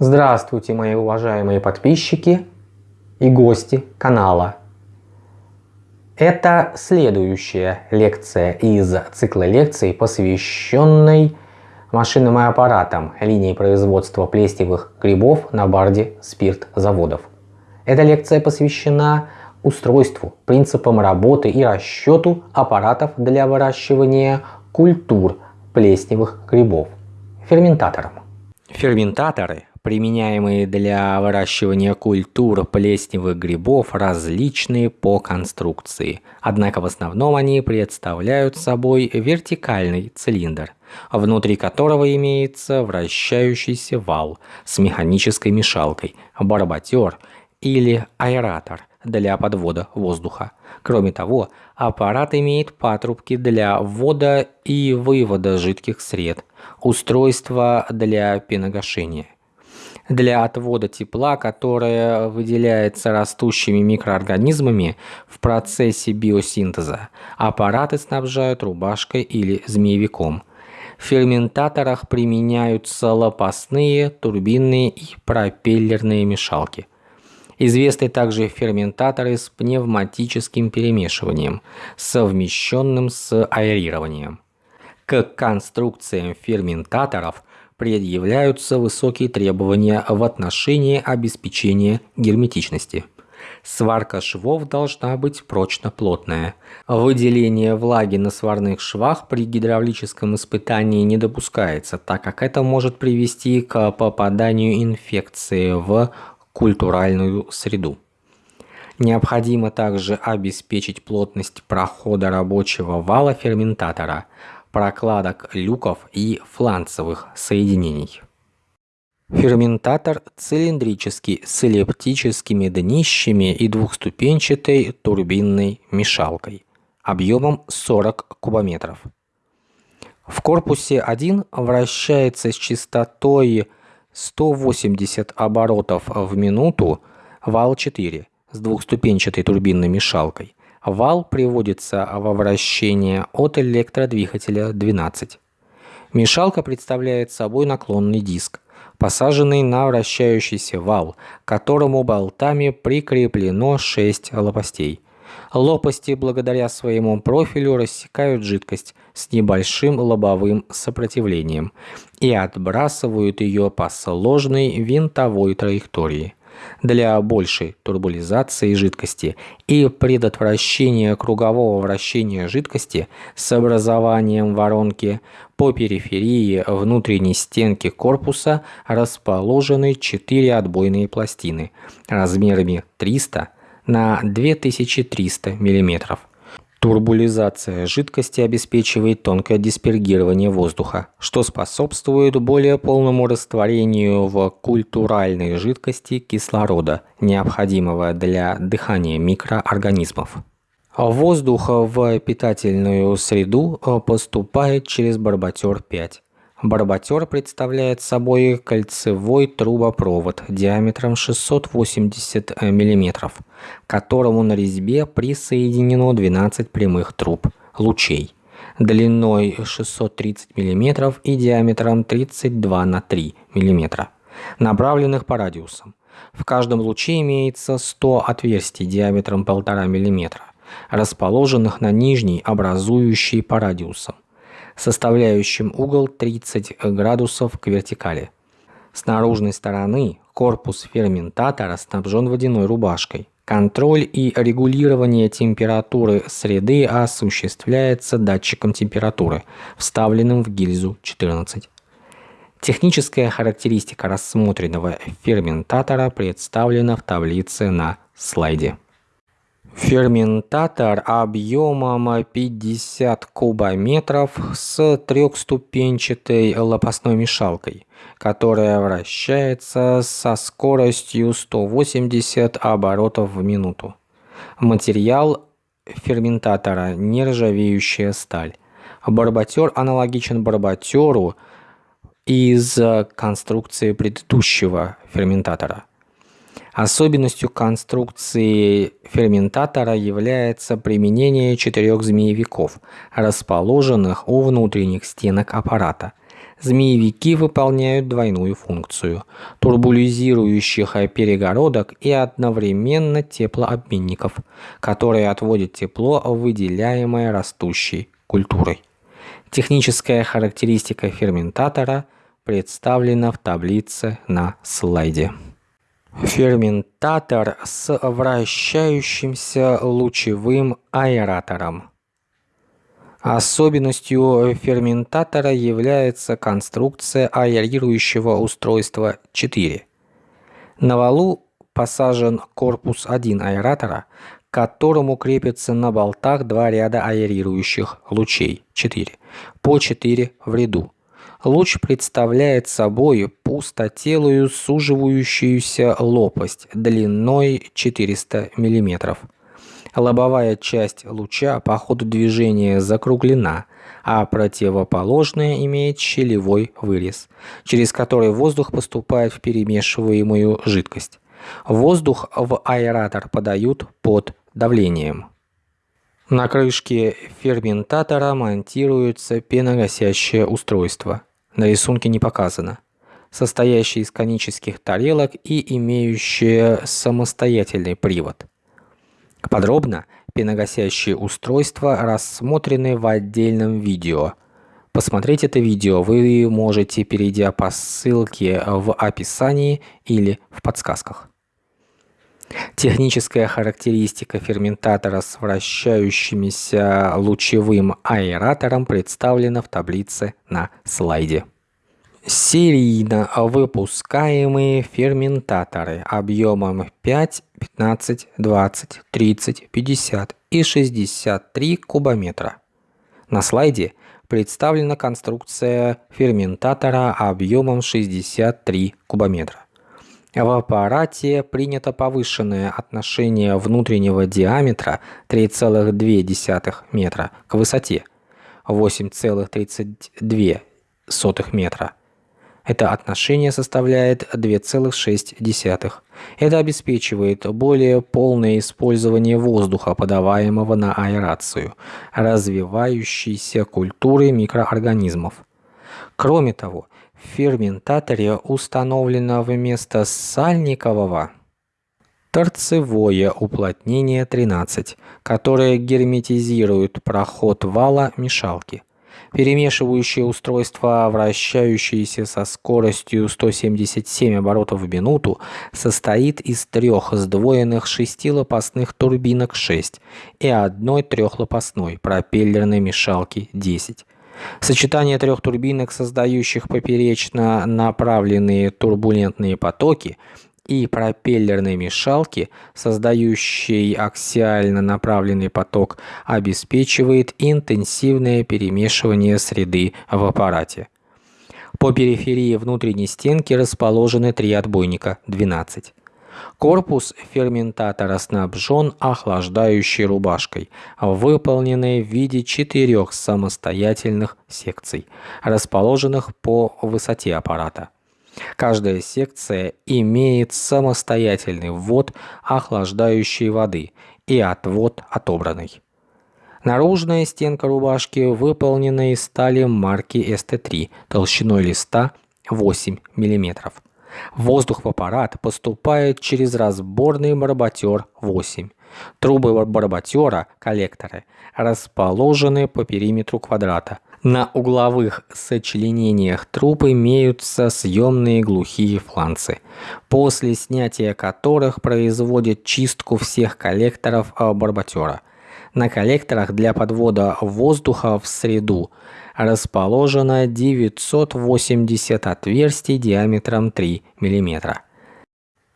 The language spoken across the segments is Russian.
Здравствуйте, мои уважаемые подписчики и гости канала. Это следующая лекция из цикла лекций, посвященной машинным и аппаратам линии производства плесневых грибов на барде спирт-заводов. Эта лекция посвящена устройству, принципам работы и расчету аппаратов для выращивания культур плесневых грибов, ферментаторам. Ферментаторы применяемые для выращивания культур плесневых грибов, различные по конструкции. Однако в основном они представляют собой вертикальный цилиндр, внутри которого имеется вращающийся вал с механической мешалкой, барботер или аэратор для подвода воздуха. Кроме того, аппарат имеет патрубки для ввода и вывода жидких сред, устройство для пеногашения для отвода тепла, которое выделяется растущими микроорганизмами в процессе биосинтеза. Аппараты снабжают рубашкой или змеевиком. В ферментаторах применяются лопастные, турбинные и пропеллерные мешалки. Известны также ферментаторы с пневматическим перемешиванием, совмещенным с аэрированием. К конструкциям ферментаторов предъявляются высокие требования в отношении обеспечения герметичности. Сварка швов должна быть прочно-плотная. Выделение влаги на сварных швах при гидравлическом испытании не допускается, так как это может привести к попаданию инфекции в культуральную среду. Необходимо также обеспечить плотность прохода рабочего вала ферментатора – прокладок люков и фланцевых соединений. Ферментатор цилиндрический с эллиптическими днищами и двухступенчатой турбинной мешалкой объемом 40 кубометров. В корпусе 1 вращается с частотой 180 оборотов в минуту вал 4 с двухступенчатой турбинной мешалкой. Вал приводится во вращение от электродвигателя 12. Мешалка представляет собой наклонный диск, посаженный на вращающийся вал, к которому болтами прикреплено 6 лопастей. Лопасти благодаря своему профилю рассекают жидкость с небольшим лобовым сопротивлением и отбрасывают ее по сложной винтовой траектории для большей турбулизации жидкости и предотвращения кругового вращения жидкости с образованием воронки по периферии внутренней стенки корпуса расположены 4 отбойные пластины размерами 300 на 2300 мм. Турбулизация жидкости обеспечивает тонкое диспергирование воздуха, что способствует более полному растворению в культуральной жидкости кислорода, необходимого для дыхания микроорганизмов. Воздух в питательную среду поступает через барботер 5. Барботер представляет собой кольцевой трубопровод диаметром 680 мм, к которому на резьбе присоединено 12 прямых труб лучей длиной 630 мм и диаметром 32 на 3 мм, направленных по радиусам. В каждом луче имеется 100 отверстий диаметром 1,5 мм, расположенных на нижней, образующей по радиусам составляющим угол 30 градусов к вертикали. С наружной стороны корпус ферментатора снабжен водяной рубашкой. Контроль и регулирование температуры среды осуществляется датчиком температуры, вставленным в гильзу 14. Техническая характеристика рассмотренного ферментатора представлена в таблице на слайде. Ферментатор объемом 50 кубометров с трехступенчатой лопастной мешалкой, которая вращается со скоростью 180 оборотов в минуту. Материал ферментатора – нержавеющая сталь. Барботер аналогичен барботеру из конструкции предыдущего ферментатора. Особенностью конструкции ферментатора является применение четырех змеевиков, расположенных у внутренних стенок аппарата. Змеевики выполняют двойную функцию – турбулизирующих перегородок и одновременно теплообменников, которые отводят тепло, выделяемое растущей культурой. Техническая характеристика ферментатора представлена в таблице на слайде. Ферментатор с вращающимся лучевым аэратором. Особенностью ферментатора является конструкция аэрирующего устройства 4. На валу посажен корпус 1 аэратора, к которому крепятся на болтах два ряда аэрирующих лучей 4, по 4 в ряду. Луч представляет собой пустотелую суживающуюся лопасть длиной 400 мм. Лобовая часть луча по ходу движения закруглена, а противоположная имеет щелевой вырез, через который воздух поступает в перемешиваемую жидкость. Воздух в аэратор подают под давлением. На крышке ферментатора монтируется пеногасящее устройство. На рисунке не показано. Состоящее из конических тарелок и имеющее самостоятельный привод. Подробно пеногасящие устройства рассмотрены в отдельном видео. Посмотреть это видео вы можете, перейдя по ссылке в описании или в подсказках. Техническая характеристика ферментатора с вращающимся лучевым аэратором представлена в таблице на слайде. Серийно выпускаемые ферментаторы объемом 5, 15, 20, 30, 50 и 63 кубометра. На слайде представлена конструкция ферментатора объемом 63 кубометра. В аппарате принято повышенное отношение внутреннего диаметра 3,2 метра к высоте 8,32 метра это отношение составляет 2,6. Это обеспечивает более полное использование воздуха, подаваемого на аэрацию, развивающейся культуры микроорганизмов. Кроме того, ферментаторе установлено вместо сальникового торцевое уплотнение 13, которое герметизирует проход вала мешалки. Перемешивающее устройство, вращающееся со скоростью 177 оборотов в минуту, состоит из трех сдвоенных шестилопастных турбинок 6 и одной трехлопастной пропеллерной мешалки 10. Сочетание трех турбинок, создающих поперечно направленные турбулентные потоки, и пропеллерной мешалки, создающей аксиально направленный поток, обеспечивает интенсивное перемешивание среды в аппарате. По периферии внутренней стенки расположены три отбойника 12. Корпус ферментатора снабжен охлаждающей рубашкой, выполненной в виде четырех самостоятельных секций, расположенных по высоте аппарата. Каждая секция имеет самостоятельный ввод охлаждающей воды и отвод отобранной. Наружная стенка рубашки выполнена из стали марки ST3 толщиной листа 8 мм. Воздух в аппарат поступает через разборный барботер 8. Трубы барботера, коллекторы, расположены по периметру квадрата, на угловых сочленениях труб имеются съемные глухие фланцы, после снятия которых производят чистку всех коллекторов барботера. На коллекторах для подвода воздуха в среду расположено 980 отверстий диаметром 3 мм.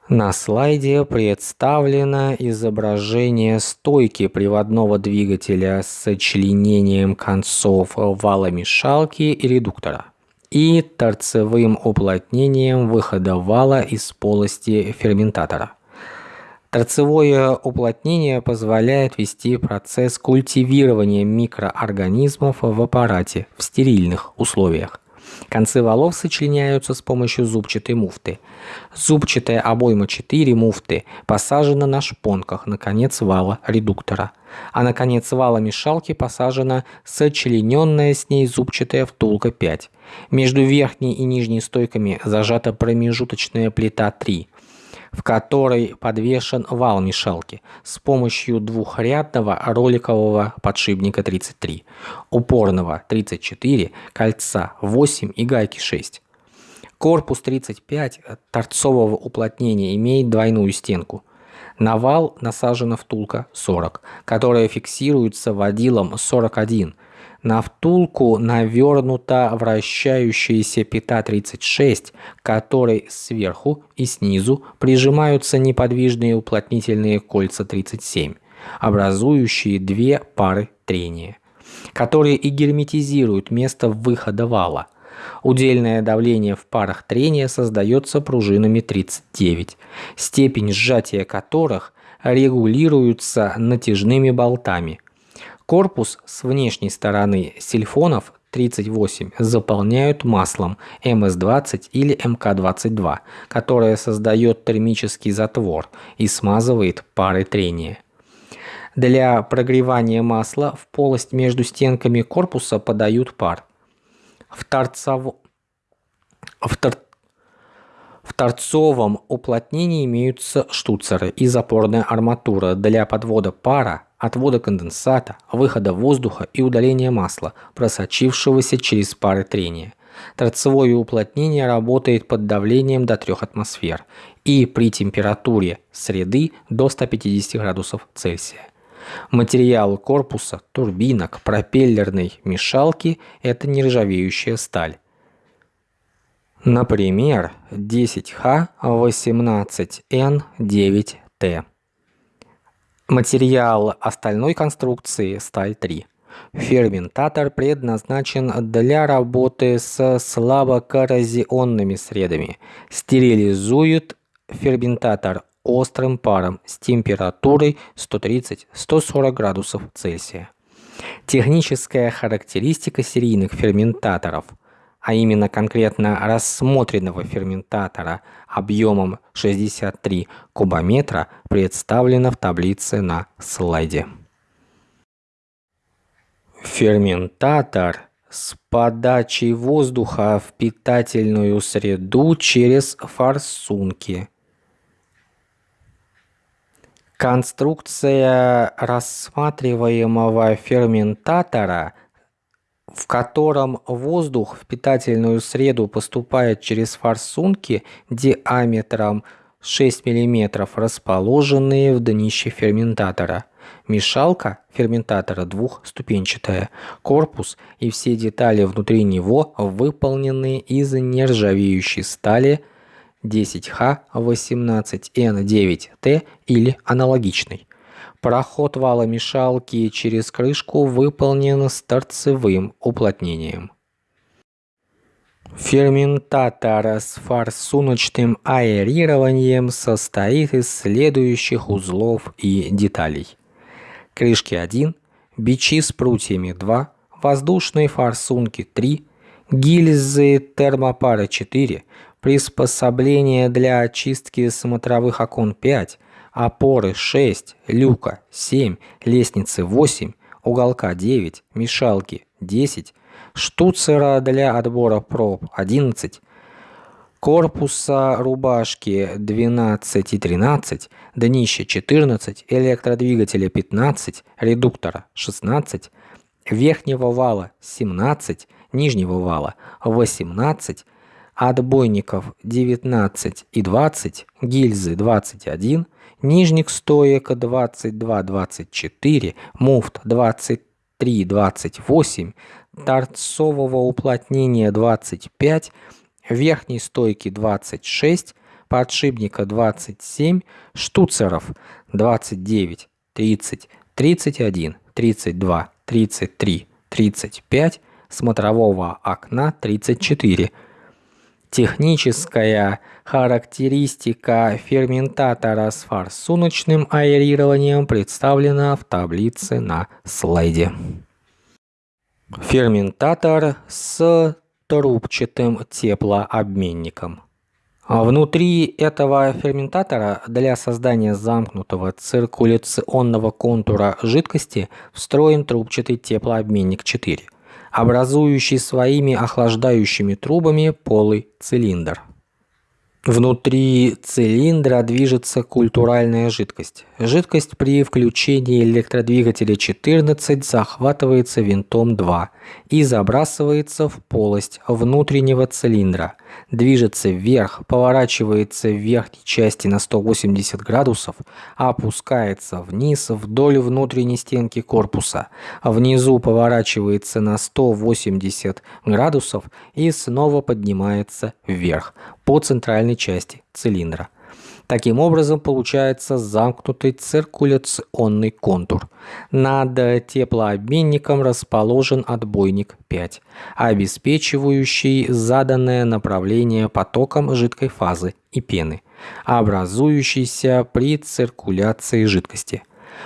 На слайде представлено изображение стойки приводного двигателя с сочленением концов валомешалки и редуктора и торцевым уплотнением выхода вала из полости ферментатора. Торцевое уплотнение позволяет вести процесс культивирования микроорганизмов в аппарате в стерильных условиях. Концы валов сочленяются с помощью зубчатой муфты. Зубчатая обойма 4 муфты посажена на шпонках на конец вала редуктора. а на конец вала мешалки посажена сочлененная с ней зубчатая втулка 5. Между верхней и нижней стойками зажата промежуточная плита 3, в которой подвешен вал мешалки с помощью двухрядного роликового подшипника 33, упорного 34, кольца 8 и гайки 6. Корпус 35 торцового уплотнения имеет двойную стенку. На вал насажена втулка 40, которая фиксируется водилом 41. На втулку навернута вращающаяся пята 36, которой сверху и снизу прижимаются неподвижные уплотнительные кольца 37, образующие две пары трения, которые и герметизируют место выхода вала. Удельное давление в парах трения создается пружинами 39, степень сжатия которых регулируется натяжными болтами. Корпус с внешней стороны сильфонов 38 заполняют маслом МС-20 или МК-22, которое создает термический затвор и смазывает пары трения. Для прогревания масла в полость между стенками корпуса подают пар. В, торцов... в, тор... в торцовом уплотнении имеются штуцеры и запорная арматура для подвода пара, отвода конденсата, выхода воздуха и удаления масла, просочившегося через пары трения. Торцевое уплотнение работает под давлением до 3 атмосфер и при температуре среды до 150 градусов Цельсия. Материал корпуса, турбинок, пропеллерной мешалки – это нержавеющая сталь. Например, 10Х18Н9Т. Материал остальной конструкции – сталь 3. Ферментатор предназначен для работы с слабокоррозионными средами. Стерилизует ферментатор острым паром с температурой 130-140 градусов Цельсия. Техническая характеристика серийных ферментаторов, а именно конкретно рассмотренного ферментатора объемом 63 кубометра, представлена в таблице на слайде. Ферментатор с подачей воздуха в питательную среду через форсунки – Конструкция рассматриваемого ферментатора, в котором воздух в питательную среду поступает через форсунки диаметром 6 мм, расположенные в днище ферментатора. Мешалка ферментатора двухступенчатая, корпус и все детали внутри него выполнены из нержавеющей стали 10Х18Н9Т или аналогичный. Проход вала мешалки через крышку выполнен с торцевым уплотнением. Ферментатор с форсуночным аэрированием состоит из следующих узлов и деталей. Крышки 1, бичи с прутьями 2, воздушные форсунки 3, гильзы термопары 4, приспособление для очистки смотровых окон 5, опоры 6, люка 7, лестницы 8, уголка 9, мешалки 10, штуцера для отбора проб 11, корпуса рубашки 12 и 13, днище 14, электродвигателя 15, редуктора 16, верхнего вала 17, нижнего вала 18, отбойников 19 и 20, гильзы 21, нижних стоек 22-24, муфт 23-28, торцового уплотнения 25, верхней стойки 26, подшипника 27, штуцеров 29, 30, 31, 32, 33, 35, смотрового окна 34, Техническая характеристика ферментатора с форсуночным аэрированием представлена в таблице на слайде. Ферментатор с трубчатым теплообменником. А внутри этого ферментатора для создания замкнутого циркуляционного контура жидкости встроен трубчатый теплообменник 4, образующий своими охлаждающими трубами полый цилиндр. Внутри цилиндра движется культуральная жидкость. Жидкость при включении электродвигателя 14 захватывается винтом 2 и забрасывается в полость внутреннего цилиндра. Движется вверх, поворачивается в верхней части на 180 градусов, опускается вниз вдоль внутренней стенки корпуса. Внизу поворачивается на 180 градусов и снова поднимается вверх по центральной части цилиндра. Таким образом получается замкнутый циркуляционный контур. Над теплообменником расположен отбойник 5, обеспечивающий заданное направление потоком жидкой фазы и пены, образующейся при циркуляции жидкости.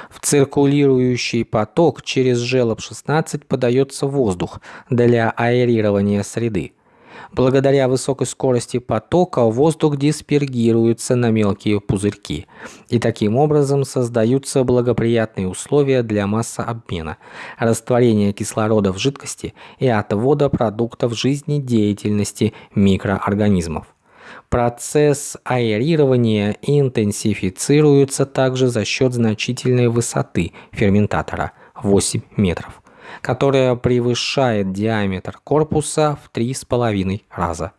В циркулирующий поток через желоб 16 подается воздух для аэрирования среды. Благодаря высокой скорости потока воздух диспергируется на мелкие пузырьки, и таким образом создаются благоприятные условия для массообмена, растворения кислорода в жидкости и отвода продуктов жизнедеятельности микроорганизмов. Процесс аэрирования интенсифицируется также за счет значительной высоты ферментатора – 8 метров которая превышает диаметр корпуса в 3,5 раза.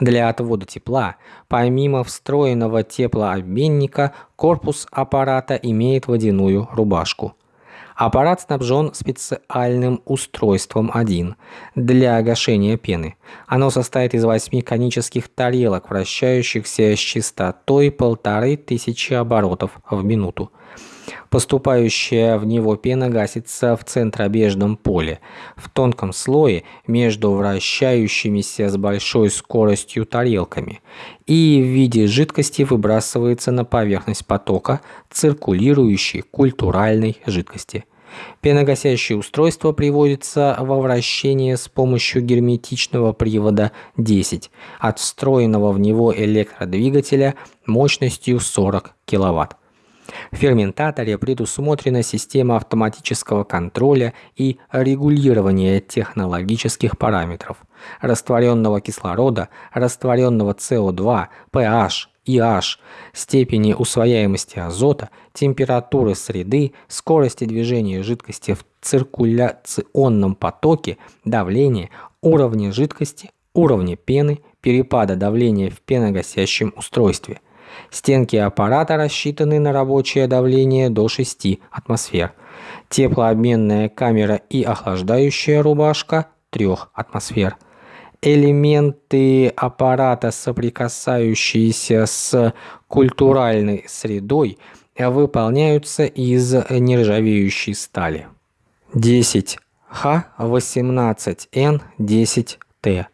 Для отвода тепла, помимо встроенного теплообменника, корпус аппарата имеет водяную рубашку. Аппарат снабжен специальным устройством 1 для гашения пены. Оно состоит из восьми конических тарелок, вращающихся с частотой полторы тысячи оборотов в минуту. Поступающая в него пена гасится в центробежном поле, в тонком слое между вращающимися с большой скоростью тарелками и в виде жидкости выбрасывается на поверхность потока циркулирующей культуральной жидкости. Пеногасящее устройство приводится во вращение с помощью герметичного привода 10 от встроенного в него электродвигателя мощностью 40 кВт. В ферментаторе предусмотрена система автоматического контроля и регулирования технологических параметров растворенного кислорода, растворенного СО2, pH, IH, степени усвояемости азота, температуры среды, скорости движения жидкости в циркуляционном потоке, давления, уровня жидкости, уровня пены, перепада давления в пеногасящем устройстве – Стенки аппарата рассчитаны на рабочее давление до 6 атмосфер. Теплообменная камера и охлаждающая рубашка 3 атмосфер. Элементы аппарата, соприкасающиеся с культуральной средой, выполняются из нержавеющей стали. 10 Х18Н10Т.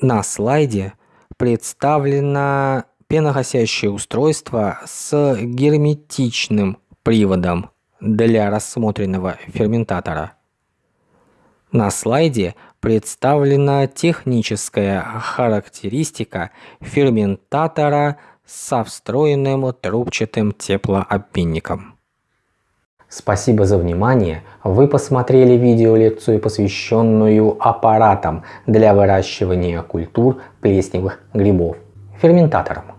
На слайде представлена пеногасящее устройство с герметичным приводом для рассмотренного ферментатора. На слайде представлена техническая характеристика ферментатора со встроенным трубчатым теплообменником. Спасибо за внимание. Вы посмотрели видеолекцию, посвященную аппаратам для выращивания культур плесневых грибов, ферментаторам.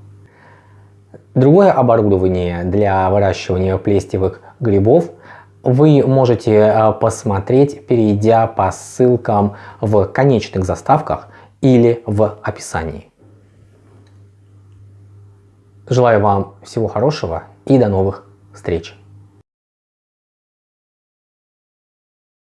Другое оборудование для выращивания плестевых грибов вы можете э, посмотреть, перейдя по ссылкам в конечных заставках или в описании. Желаю вам всего хорошего и до новых встреч!